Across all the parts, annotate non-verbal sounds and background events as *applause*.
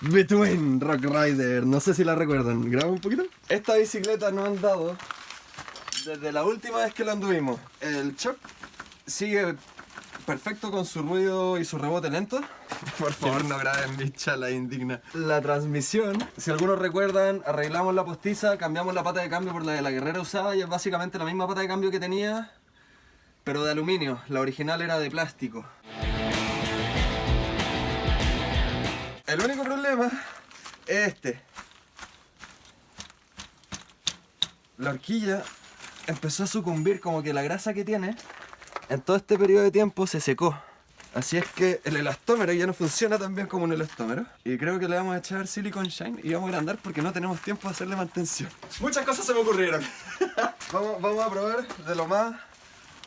Between Rock Rider, no sé si la recuerdan, graba un poquito. Esta bicicleta no han dado desde la última vez que la anduvimos. El shock sigue perfecto con su ruido y su rebote lento. *laughs* Por favor no graben bicha la indigna. La transmisión, si algunos recuerdan, arreglamos la postiza, cambiamos la pata de cambio por la de la guerrera usada y es básicamente la misma pata de cambio que tenía, pero de aluminio. La original era de plástico. El único problema es este. La horquilla empezó a sucumbir como que la grasa que tiene en todo este periodo de tiempo se secó. Así es que el elastómero ya no funciona tan bien como un elastómero. Y creo que le vamos a echar silicon shine y vamos a agrandar porque no tenemos tiempo de hacerle mantención. Muchas cosas se me ocurrieron. *laughs* vamos, vamos a probar de lo más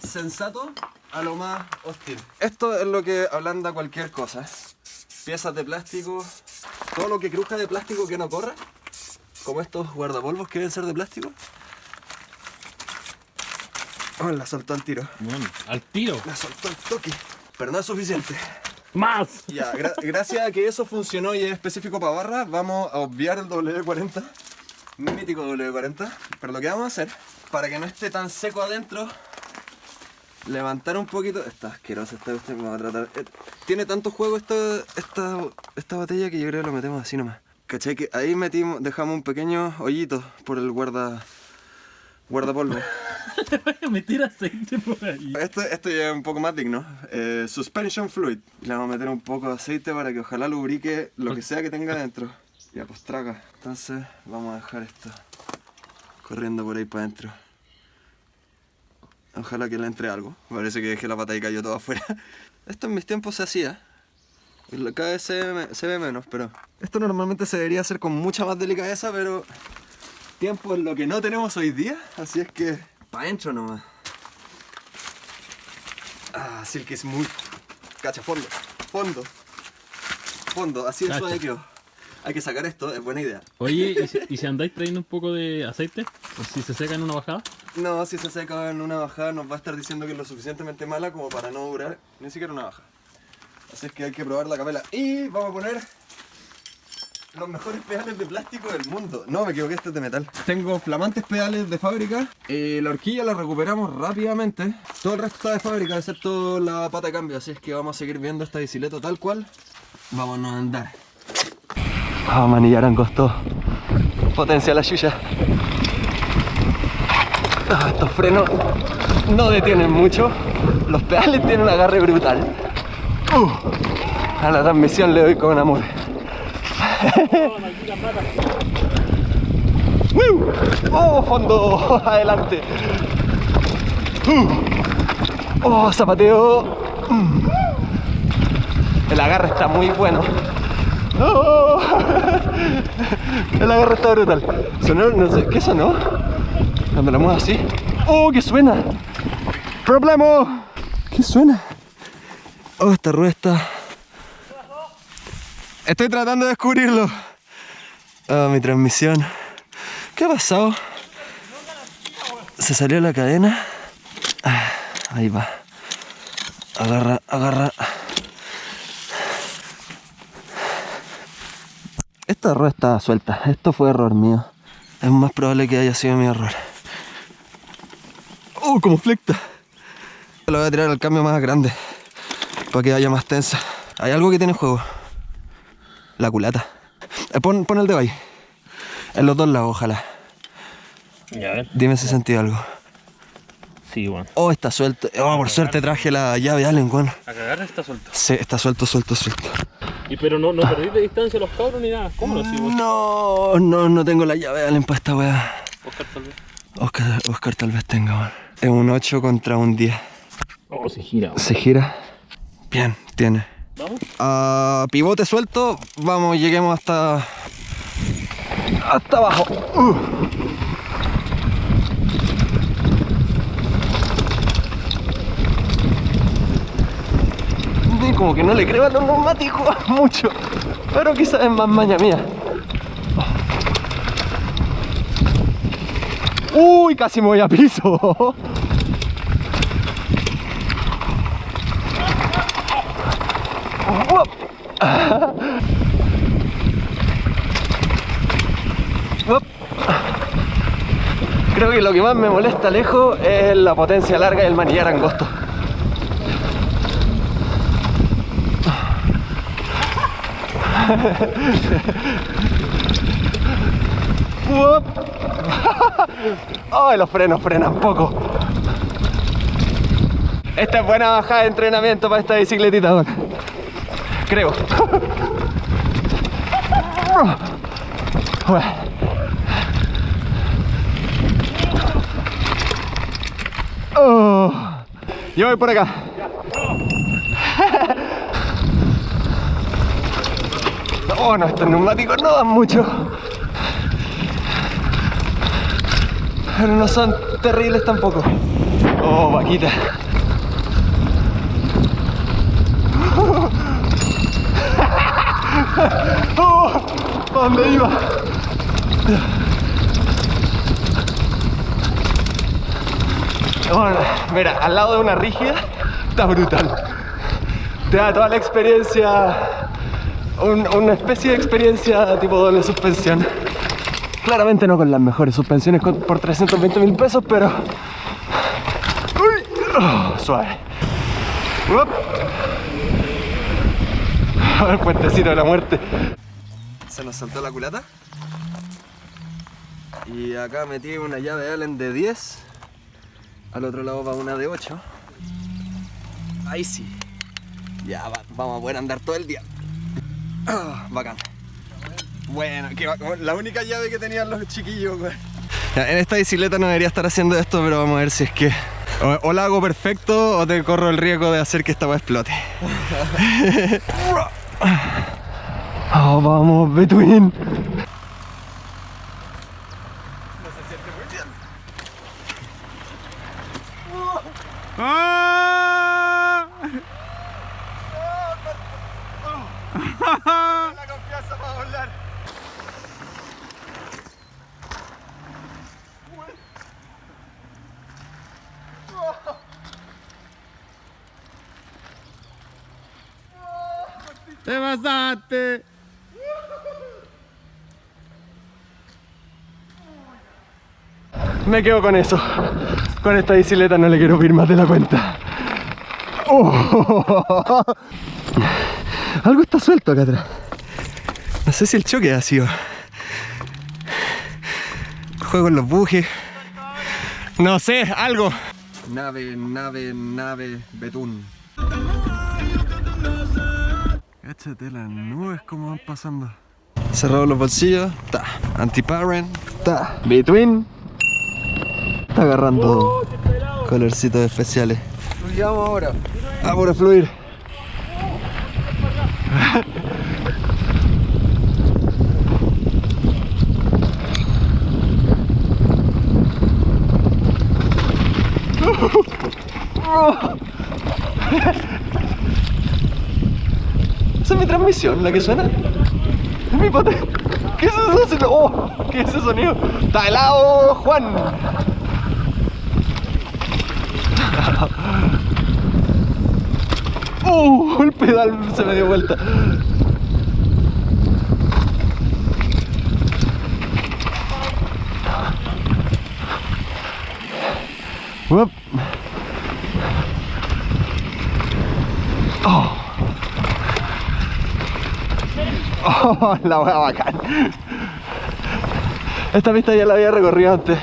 sensato a lo más hostil. Esto es lo que ablanda cualquier cosa. Piezas de plástico, todo lo que cruja de plástico que no corra, como estos guardapolvos que deben ser de plástico. Oh, la soltó al tiro. Bueno, al tiro. La soltó al toque. Pero no es suficiente. ¡Más! Ya, gra- gracias a que eso funcionó y es específico para barra, vamos a obviar el W40, mítico W40. Pero lo que vamos a hacer, para que no esté tan seco adentro, levantar un poquito. Está asquerosa esta cuestión, me va a tratar. eh, tiene tanto juego esta, esta, esta botella que yo creo que lo metemos así nomás. ¿Cachai? Que ahí metimos, dejamos un pequeño hoyito por el guarda. guardapolvo. Voy *laughs* a meter aceite por ahí. Esto, esto ya es un poco más digno. Eh, suspension fluid. Le vamos a meter un poco de aceite para que ojalá lubrique lo que sea que tenga dentro. Ya, pues traga. Entonces vamos a dejar esto corriendo por ahí para adentro. Ojalá que le entre algo. Parece que dejé la pata y cayó todo afuera. *laughs* Esto en mis tiempos se hacía. Cada vez se ve, me- se ve menos, pero... Esto normalmente se debería hacer con mucha más delicadeza, pero... Tiempo es lo que no tenemos hoy día, así es que... Pa' adentro nomás. Ah, Silky Smooth. Cacha, fondo. Fondo. Fondo, así de suave quedó. Hay que sacar esto, es buena idea. Oye, ¿y si, *laughs* y si andáis trayendo un poco de aceite? ¿O si se seca en una bajada? No, si se seca en una bajada nos va a estar diciendo que es lo suficientemente mala como para no durar ni siquiera una baja. Así es que hay que probar la capela. Y vamos a poner los mejores pedales de plástico del mundo. No, me equivoqué, este es de metal. Tengo flamantes pedales de fábrica. Eh, la horquilla la recuperamos rápidamente. Todo el resto está de fábrica, excepto la pata de cambio. Así es que vamos a seguir viendo esta bicicleta tal cual. Vámonos a andar. Ah, manillaran costó. Potencia la chucha. Ah, estos frenos no detienen mucho. Los pedales *laughs* tienen un agarre brutal. Uh, a la transmisión le doy con amor. *laughs* ¡Oh, fondo! *laughs* ¡Adelante! Uh. ¡Oh, zapateo! Mm. El agarre está muy bueno. ¡Oh! El agarre está brutal. Sonó, no sé, ¿qué sonó? Cuando la muevo así. ¡Oh, qué suena! ¡Problema! ¿Qué suena? Oh, esta rueda está... Estoy tratando de descubrirlo. Ah, mi transmisión. ¿Qué ha pasado? Se salió la cadena. Ah, ahí va. Agarra, agarra. Esta rueda estaba suelta. Esto fue error mío. Es más probable que haya sido mi error. ¡Oh, como flecta! Lo voy a tirar al cambio más grande. Para que vaya más tensa. Hay algo que tiene juego. La culata. Eh, pon, pon el dedo ahí. En los dos lados, ojalá. Ya, a ver. Dime si sentí algo. Sí, bueno. Oh, está suelto. Oh, por suerte traje la llave Allen, weón. A cagar está suelto. Sí, está suelto, suelto, suelto. Y pero no, no perdí de distancia los cabros ni nada. ¿Cómo lo hacemos? No, no, no tengo la llave Allen para esta weá. Oscar tal vez. Oscar, Oscar tal vez tenga, weón. Es un 8 contra un 10. Oh, se gira. ¿Se gira? Bien, tiene. Vamos. a pivote suelto, vamos, lleguemos hasta hasta abajo. Uh. Como que no le creo a los neumáticos *laughs* mucho, pero quizás es más maña mía. Uy, casi me voy a piso. Creo que lo que más me molesta lejos es la potencia larga y el manillar angosto. *laughs* *laughs* Ay, los frenos frenan poco. Esta es buena bajada de entrenamiento para esta bicicletita, weón. Creo. *laughs* Oh. Yo voy por acá. *laughs* Oh, no, estos neumáticos no dan mucho. Pero no son terribles tampoco. Oh, vaquita. *laughs* Oh, ¿a dónde iba? Bueno, mira, al lado de una rígida está brutal. Te da toda la experiencia, un- una especie de experiencia tipo doble suspensión. Claramente no con las mejores suspensiones por 320 mil pesos, pero... Uy, oh, suave. Uop. El puentecito de la muerte. Se nos saltó la culata. Y acá metí una llave Allen de 10. Al otro lado va una de 8. Ahí sí. Ya va- vamos a poder andar todo el día. Ah, bacán. Bueno, que va- la única llave que tenían los chiquillos, güey. en esta bicicleta no debería estar haciendo esto, pero vamos a ver si es que o, o la hago perfecto o te corro el riesgo de hacer que esta weá explote. *laughs* *laughs* Oh, vamos, Between. La confianza para volar. ¡Te pasaste! Me quedo con eso. Con esta bicicleta no le quiero pedir más de la cuenta. Oh. *laughs* Algo está suelto acá atrás. No sé si el choque ha sido. Juego en los bujes. No sé, algo. Nave, nave, nave, betún. Cáchate las nubes como van pasando. Cerrado los bolsillos, ta. Anti-parent, ta. Between. Está agarrando colorcitos especiales. Fluyamos ahora. Vamos a fluir. Esa es mi transmisión, la que suena. Es mi pote. ¿Qué es eso? Oh, ¿Qué es ese sonido? Está helado, Juan. *laughs* ¡Uh! El pedal se me dio vuelta. Oh. Oh, *laughs* la wea bacán. Esta pista ya la había recorrido antes,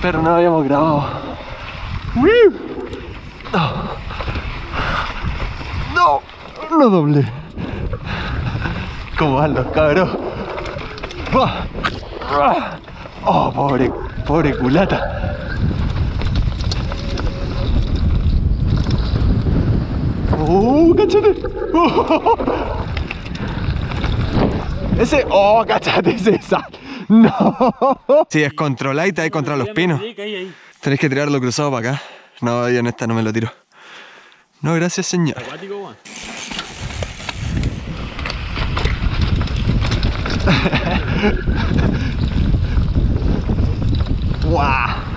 pero no habíamos grabado. No, no doble. ¿Cómo van los cabros? Ah, ah. Oh, pobre, pobre culata. Oh, cachate. Oh. *laughs* Ese, oh, cachate, ese esa. *laughs* No. Si es controlar y te hay contra los pinos. Tenés que tirarlo cruzado para acá. No, yo en esta no me lo tiro. No, gracias, señor. ¡Guau! *laughs*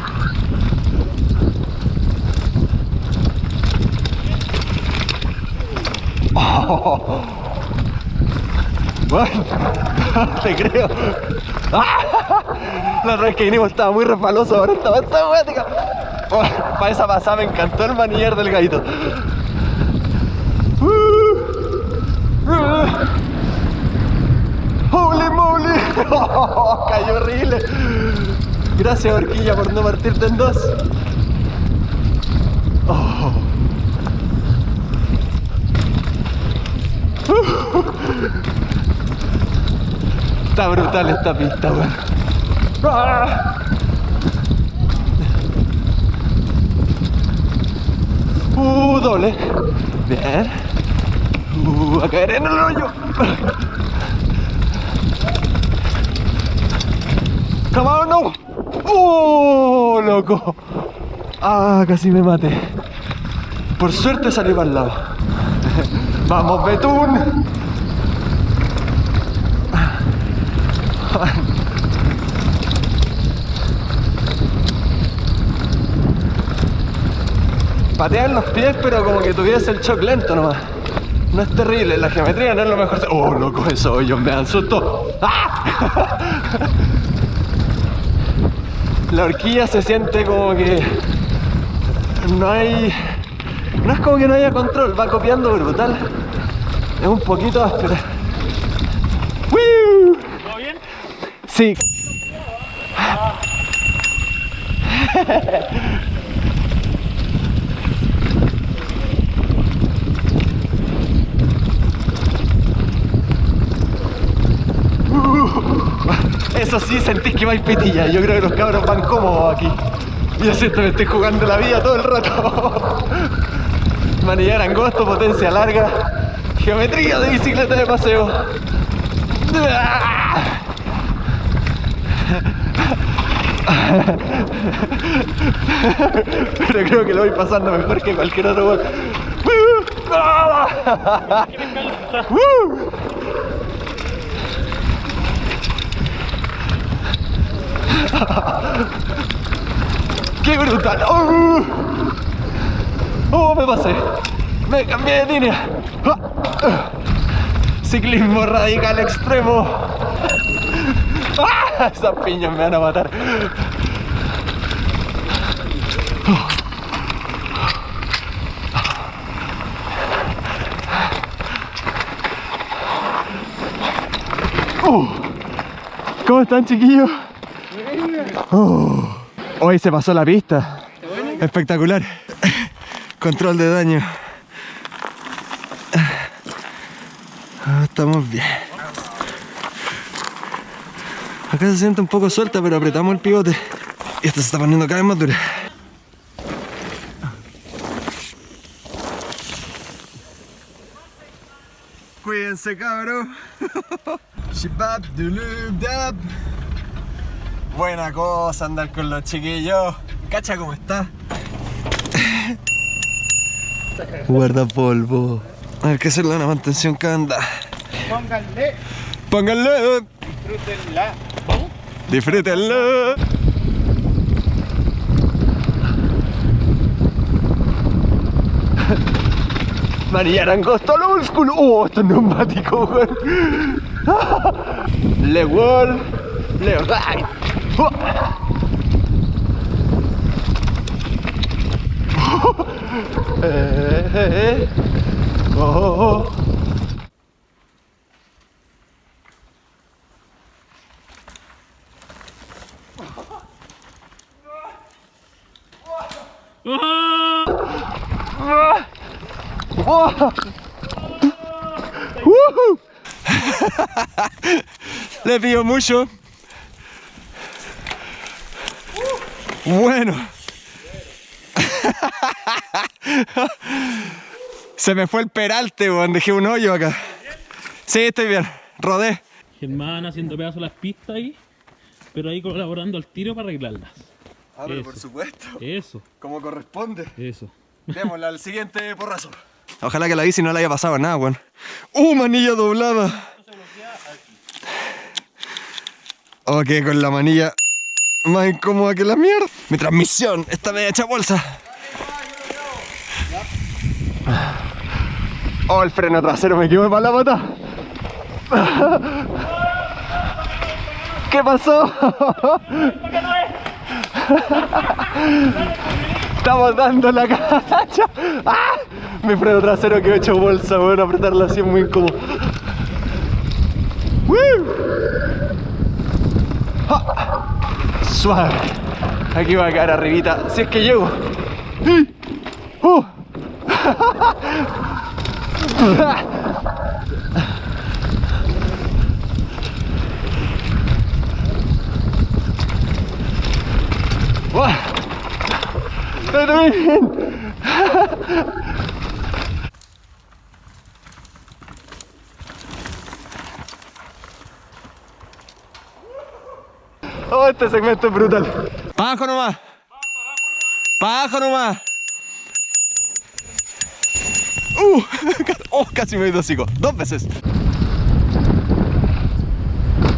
Oh. *laughs* Bueno, *laughs* te creo. La otra que vinimos estaba muy resbaloso, ahora estaba esta huetica. Oh, para esa pasada me encantó el manillar del gallito. Uh, uh. Holy moly. *laughs* Oh, cayó horrible. Gracias Horquilla por no partirte en dos. Oh. Está brutal esta pista, weón. ¡Ah! Uh, doble. Bien. Uh, a caer en el hoyo. Come no. ¡Oh, loco! Ah, casi me maté. Por suerte salí para el lado. *laughs* ¡Vamos, Betún! *laughs* Patean los pies, pero como que tuviese el shock lento nomás. No es terrible, la geometría no es lo mejor. ¡Oh, loco, eso hoyos me dan susto! ¡Ah! *laughs* La horquilla se siente como que no hay. No es como que no haya control, va copiando brutal. Es un poquito áspera. ¡Woo! ¿Todo bien? Eso sí, sentís que vais pitilla. Yo creo que los cabros van cómodos aquí. Yo siento que estoy jugando la vida todo el rato. Manillar angosto, potencia larga, geometría de bicicleta de paseo. Pero creo que lo voy pasando mejor que cualquier otro gol. ¡Qué brutal! ¡Oh! ¡Oh, me pasé! ¡Me cambié de línea! ¡Ah! Ciclismo radical extremo. ¡Ah! Esas piñas me van a matar. Uh. ¿Cómo están chiquillos? Oh. Hoy se pasó la pista. Espectacular. Control de daño. Ah, Estamos bien. Acá se siente un poco suelta, pero apretamos el pivote. Y esto se está poniendo cada vez más dura. Cuídense, cabrón. *laughs* Shibab dulub dab. Buena cosa andar con los chiquillos. Cacha cómo está. *laughs* Guarda polvo. A ver que hacerle una mantención que anda. Pónganle, Pónganle. Disfrútenla. Disfrútenlo. María Angosto al old school. Oh, esto es neumático, weón. Le wall. Le right. Oh. Eh, eh, eh. Oh, oh, oh. ¡Ah! ¡Oh! ¡Woohoo! *laughs* Le pido mucho. Bueno. *laughs* Se me fue el peralte, weón. Dejé un hoyo acá. Sí, estoy bien. Rodé. Germán haciendo pedazos las pistas ahí, pero ahí colaborando al tiro para arreglarlas. Ah, pero por supuesto. Eso, Como corresponde. eso. Démosle al siguiente porrazo. Ojalá que la bici no le haya pasado nada, weón. ¡Uh, manilla doblada! Ok, con la manilla más incómoda que la mierda. Mi transmisión está media hecha bolsa. Oh, el freno trasero me quedó para la pata. ¿Qué pasó? Estamos dando la cacha. ¡Ah! Mi freno trasero quedó hecho bolsa, weón. Apretarlo así es muy incómodo. Suave. Aquí va a quedar arribita. Si es que llego. ¡Uh! *laughs* ¡Estoy bien! Oh, este segmento es brutal. Pa' abajo nomás. Pa' abajo nomás. Uh, *laughs* oh, casi me he ido hocico. Dos veces.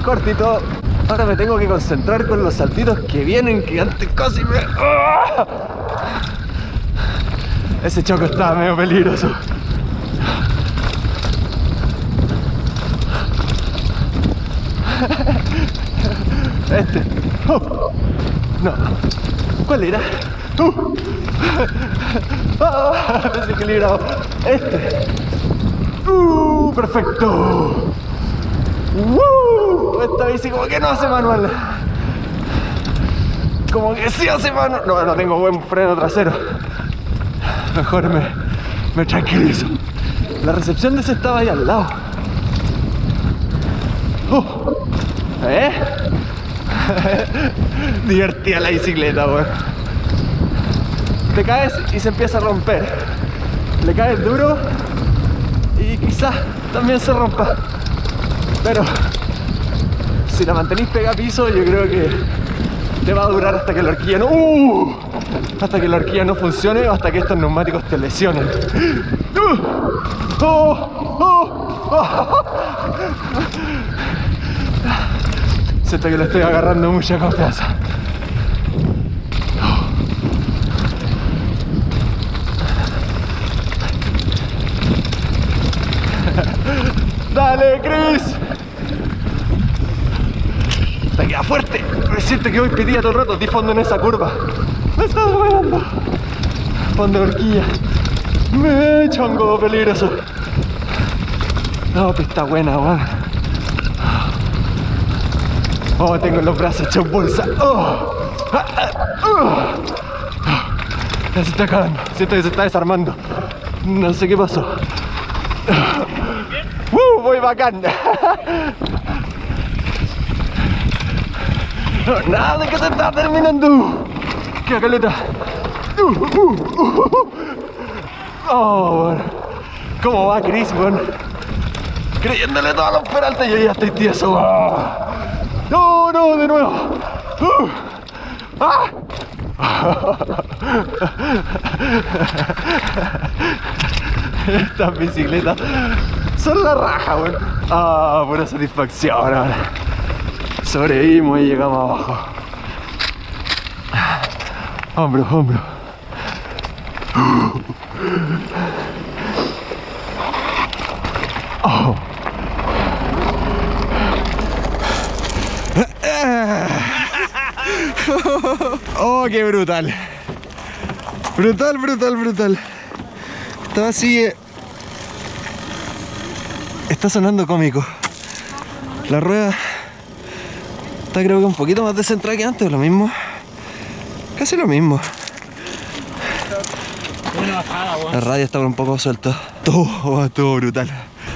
Cortito. Ahora me tengo que concentrar con los saltitos que vienen, que antes casi me... ¡Ah! Ese choco estaba medio peligroso. Este. Oh. No. ¿Cuál era? Uh. Ah, desequilibrado. Este. Uh, perfecto. ¡Woo! Esta bici como que no hace manual. Como que sí hace manual. No, no tengo buen freno trasero. Mejor me, me tranquilizo. La recepción de ese estaba ahí al lado. Uh. ¿Eh? *laughs* Divertida la bicicleta, weón. Te caes y se empieza a romper. Le caes duro y quizás también se rompa. Pero si la mantenís pega piso, yo creo que te va a durar hasta que la horquilla. ¡Uh! Hasta que la horquilla no funcione o hasta que estos neumáticos te lesionen. ¡Oh! ¡Oh! ¡Oh! Siento que le estoy agarrando mucha confianza. ¡Dale, Chris! Te queda fuerte. Me siento que voy pedía todo el rato. Di fondo en esa curva. Me está doblando. Fondo de horquilla. Me chongo peligroso. No, pista buena, weón. Oh, tengo los brazos hechos bolsa. Oh. Ah, ah, uh. Se está acabando. Siento que se está desarmando. No sé qué pasó. ¡Uh! Voy bacán. *laughs* Nada que se está terminando. ¡Qué caleta! Uh, uh, uh, uh. Oh, bueno. ¿Cómo va Chris, weón? Creyéndole todos los peraltes, yo ya estoy tieso. Oh. No, no, de nuevo. Uh. ¡Ah! Estas bicicletas son la raja, weón. Ah, pura satisfacción ahora. Sobrevivimos y llegamos abajo. Hombro, hombro. Oh. Oh, qué brutal. Brutal, brutal, brutal. Está así. eh, Está sonando cómico. La rueda está creo que un poquito más descentrada que antes, lo mismo. Casi lo mismo. Una bajada, weón. La radio está un poco suelta. Todo, todo brutal.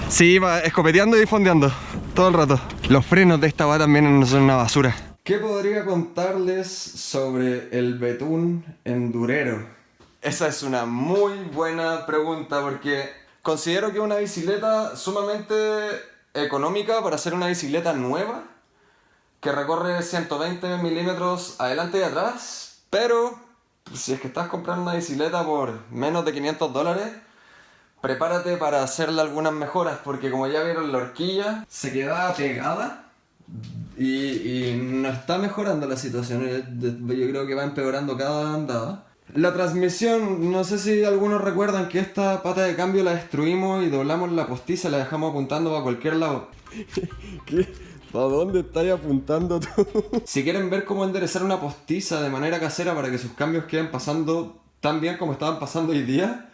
Sí, escopeteando y fondeando. Todo el rato. Los frenos de esta va también son una basura. ¿Qué podría contarles sobre el betún endurero? Esa es una muy buena pregunta porque considero que es una bicicleta sumamente económica para ser una bicicleta nueva que recorre 120 milímetros adelante y atrás, pero si es que estás comprando una bicicleta por menos de 500 dólares, prepárate para hacerle algunas mejoras, porque como ya vieron la horquilla, se queda pegada y, no está mejorando la situación, yo creo que va empeorando cada andada. La transmisión, no sé si algunos recuerdan que esta pata de cambio la destruimos y doblamos la postiza, la dejamos apuntando para cualquier lado. *laughs* ¿Qué? ¿A dónde estáis apuntando tú? *laughs* si quieren ver cómo enderezar una postiza de manera casera para que sus cambios queden pasando tan bien como estaban pasando hoy día,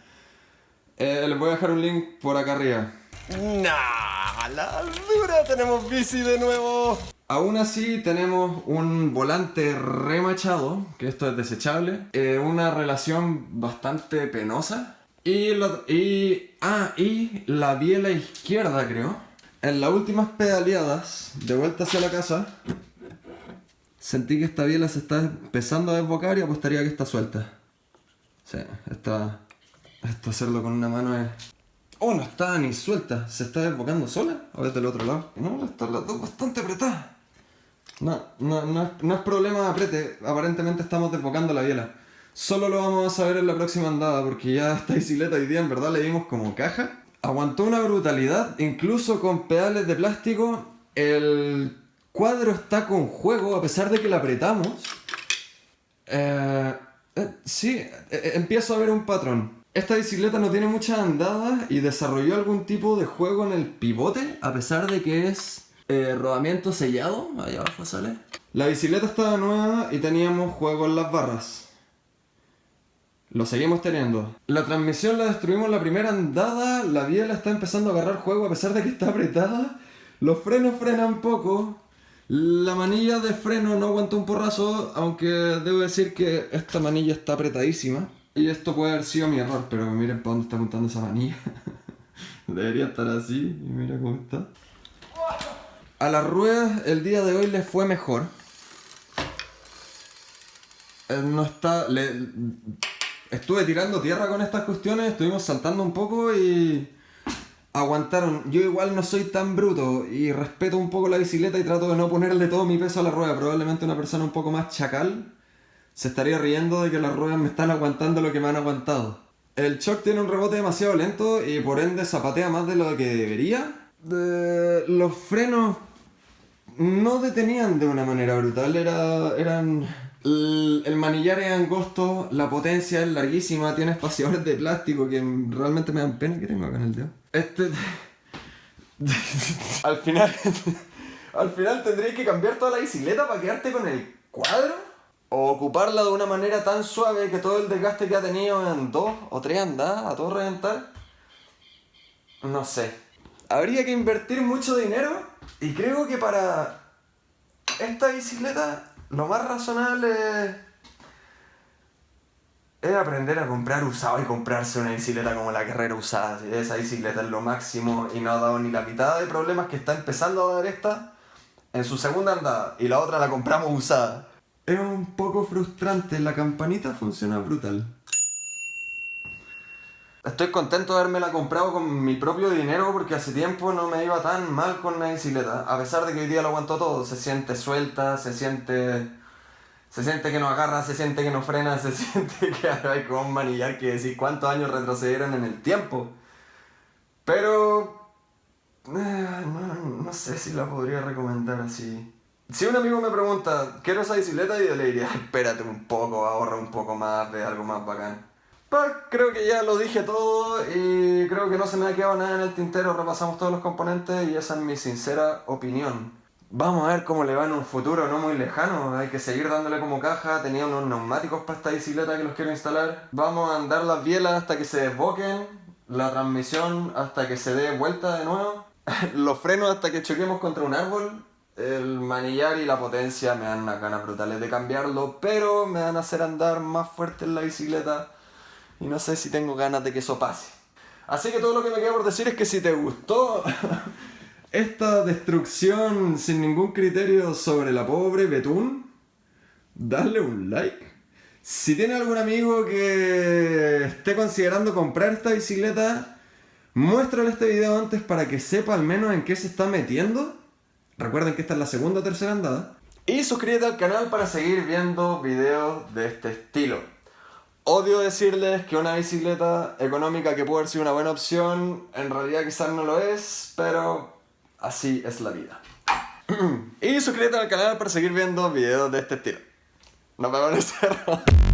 eh, les voy a dejar un link por acá arriba. ¡Nah! ¡La dura! Tenemos bici de nuevo. Aún así tenemos un volante remachado, que esto es desechable, eh, una relación bastante penosa. Y, la, y, ah, y la biela izquierda creo. En las últimas pedaleadas, de vuelta hacia la casa, sentí que esta biela se está empezando a desbocar y apostaría que está suelta. Sí, está... Esto hacerlo con una mano es... Oh, no está ni suelta. ¿Se está desbocando sola? ¿O es del otro lado? No, está las dos bastante apretadas. No, no, no, no es problema de aprete. Aparentemente estamos desbocando la biela. Solo lo vamos a saber en la próxima andada, porque ya esta bicicleta hoy día en verdad le dimos como caja. Aguantó una brutalidad, incluso con pedales de plástico. El cuadro está con juego, a pesar de que la apretamos. Eh, eh, sí, eh, empiezo a ver un patrón. Esta bicicleta no tiene mucha andada y desarrolló algún tipo de juego en el pivote, a pesar de que es rodamiento sellado. Ahí abajo sale. La bicicleta estaba nueva y teníamos juego en las barras. Lo seguimos teniendo. La transmisión la destruimos la primera andada. La biela está empezando a agarrar juego a pesar de que está apretada. Los frenos frenan poco. La manilla de freno no aguanta un porrazo, aunque debo decir que esta manilla está apretadísima. Y esto puede haber sido mi error, pero miren para dónde está apuntando esa manilla. *laughs* Debería estar así, y mira cómo está. A las ruedas el día de hoy les fue mejor. Eh, No está... Estuve tirando tierra con estas cuestiones, estuvimos saltando un poco y... Aguantaron. Yo igual no soy tan bruto y respeto un poco la bicicleta y trato de no ponerle todo mi peso a la rueda. Probablemente una persona un poco más chacal se estaría riendo de que las ruedas me están aguantando lo que me han aguantado. El shock tiene un rebote demasiado lento y por ende zapatea más de lo que debería. De- Los frenos no detenían de una manera brutal, era, eran... El, manillar es angosto, la potencia es larguísima, tiene espaciadores de plástico que realmente me dan pena que tengo acá en el dedo. Este... *laughs* al final... al final tendréis que cambiar toda la bicicleta para quedarte con el cuadro. O ocuparla de una manera tan suave que todo el desgaste que ha tenido en dos o tres andadas, a todo reventar. No sé. Habría que invertir mucho dinero y creo que para esta bicicleta lo más razonable es, aprender a comprar usado y comprarse una bicicleta como la carrera usada. ¿sí? Esa bicicleta es lo máximo y no ha dado ni la mitad de problemas que está empezando a dar esta en su segunda andada y la otra la compramos usada. Es un poco frustrante, la campanita funciona brutal. Estoy contento de haberme la comprado con mi propio dinero porque hace tiempo no me iba tan mal con la bicicleta. A pesar de que hoy día lo aguanto todo, se siente suelta, se siente. Se siente que no agarra, se siente que no frena, *laughs* se siente que ahora hay como un manillar que decir cuántos años retrocedieron en el tiempo. Pero. eh, no, no sé si la podría recomendar así. Si un amigo me pregunta, quiero esa bicicleta, yo le diría, espérate un poco, ahorra un poco más, ve algo más bacán. Pues creo que ya lo dije todo y creo que no se me ha quedado nada en el tintero, repasamos todos los componentes y esa es mi sincera opinión. Vamos a ver cómo le va en un futuro no muy lejano, hay que seguir dándole como caja, tenía unos neumáticos para esta bicicleta que los quiero instalar. Vamos a andar las bielas hasta que se desboquen, la transmisión hasta que se dé vuelta de nuevo, *laughs* los frenos hasta que choquemos contra un árbol, el manillar y la potencia me dan unas ganas brutales de cambiarlo, pero me van a hacer andar más fuerte en la bicicleta y no sé si tengo ganas de que eso pase. Así que todo lo que me queda por decir es que si te gustó *laughs* esta destrucción sin ningún criterio sobre la pobre Betún, dale un like. Si tiene algún amigo que esté considerando comprar esta bicicleta, muéstrale este video antes para que sepa al menos en qué se está metiendo. Recuerden que esta es la segunda o tercera andada. Y suscríbete al canal para seguir viendo videos de este estilo. Odio decirles que una bicicleta económica que puede haber sido una buena opción, en realidad quizás no lo es, pero así es la vida. *clears throat* y suscríbete al canal para seguir viendo videos de este estilo. Nos vemos en el.